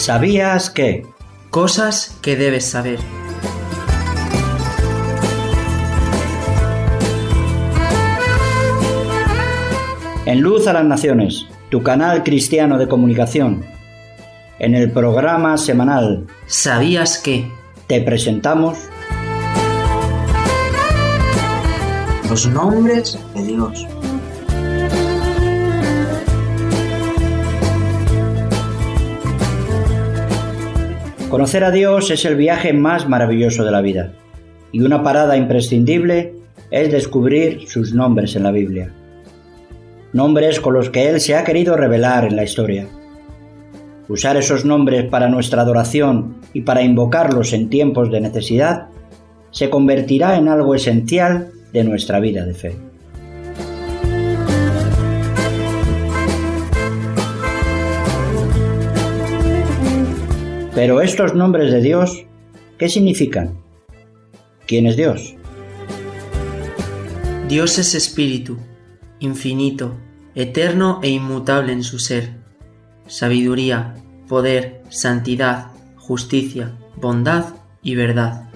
¿Sabías que? Cosas que debes saber. En Luz a las Naciones, tu canal cristiano de comunicación. En el programa semanal ¿Sabías que? te presentamos Los nombres de Dios. Conocer a Dios es el viaje más maravilloso de la vida y una parada imprescindible es descubrir sus nombres en la Biblia. Nombres con los que Él se ha querido revelar en la historia. Usar esos nombres para nuestra adoración y para invocarlos en tiempos de necesidad se convertirá en algo esencial de nuestra vida de fe. Pero estos nombres de Dios, ¿qué significan? ¿Quién es Dios? Dios es espíritu, infinito, eterno e inmutable en su ser. Sabiduría, poder, santidad, justicia, bondad y verdad.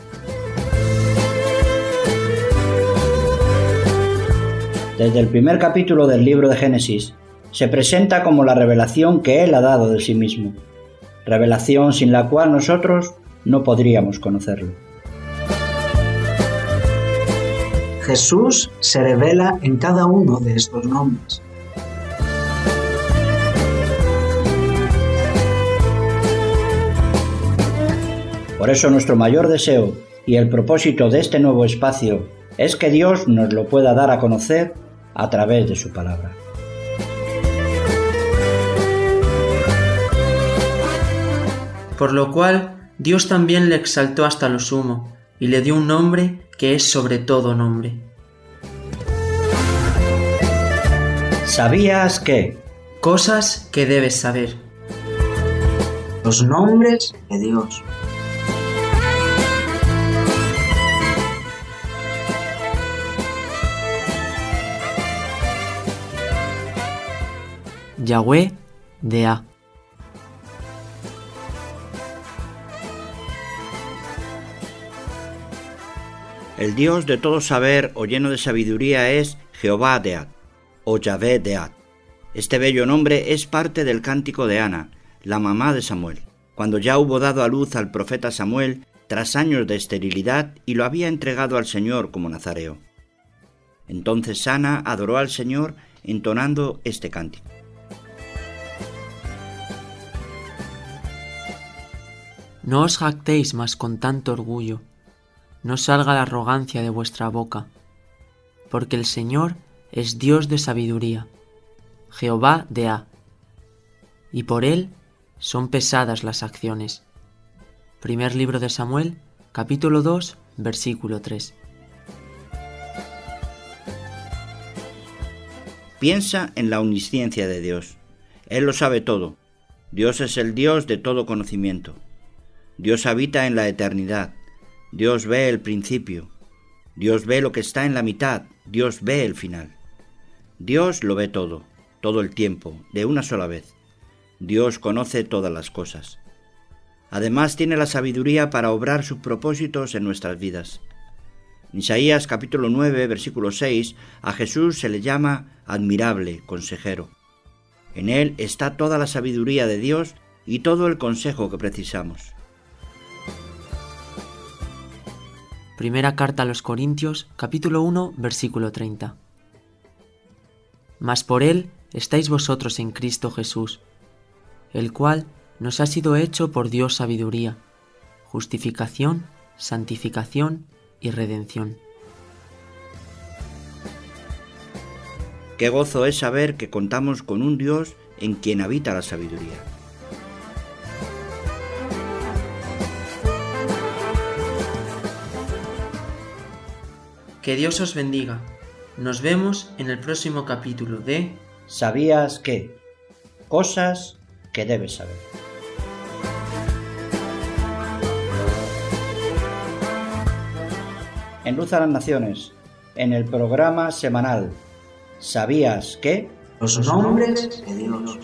Desde el primer capítulo del libro de Génesis, se presenta como la revelación que Él ha dado de sí mismo, revelación sin la cual nosotros no podríamos conocerlo. Jesús se revela en cada uno de estos nombres. Por eso nuestro mayor deseo y el propósito de este nuevo espacio es que Dios nos lo pueda dar a conocer a través de su palabra. Por lo cual Dios también le exaltó hasta lo sumo y le dio un nombre que es sobre todo nombre. ¿Sabías que? Cosas que debes saber. Los nombres de Dios. Yahweh de A. El Dios de todo saber o lleno de sabiduría es Jehová Deat o Yahvé Deat. Este bello nombre es parte del cántico de Ana, la mamá de Samuel, cuando ya hubo dado a luz al profeta Samuel tras años de esterilidad y lo había entregado al Señor como nazareo. Entonces Ana adoró al Señor entonando este cántico. No os jactéis más con tanto orgullo, no salga la arrogancia de vuestra boca, porque el Señor es Dios de sabiduría, Jehová de A, y por él son pesadas las acciones. Primer libro de Samuel, capítulo 2, versículo 3. Piensa en la omnisciencia de Dios. Él lo sabe todo. Dios es el Dios de todo conocimiento. Dios habita en la eternidad. Dios ve el principio. Dios ve lo que está en la mitad. Dios ve el final. Dios lo ve todo, todo el tiempo, de una sola vez. Dios conoce todas las cosas. Además tiene la sabiduría para obrar sus propósitos en nuestras vidas. En Isaías capítulo 9, versículo 6, a Jesús se le llama admirable, consejero. En él está toda la sabiduría de Dios y todo el consejo que precisamos. Primera carta a los Corintios, capítulo 1, versículo 30. Mas por él estáis vosotros en Cristo Jesús, el cual nos ha sido hecho por Dios sabiduría, justificación, santificación y redención. Qué gozo es saber que contamos con un Dios en quien habita la sabiduría. Que Dios os bendiga. Nos vemos en el próximo capítulo de ¿Sabías que? Cosas que debes saber. En Luz a las Naciones, en el programa semanal ¿Sabías que? Los nombres de Dios.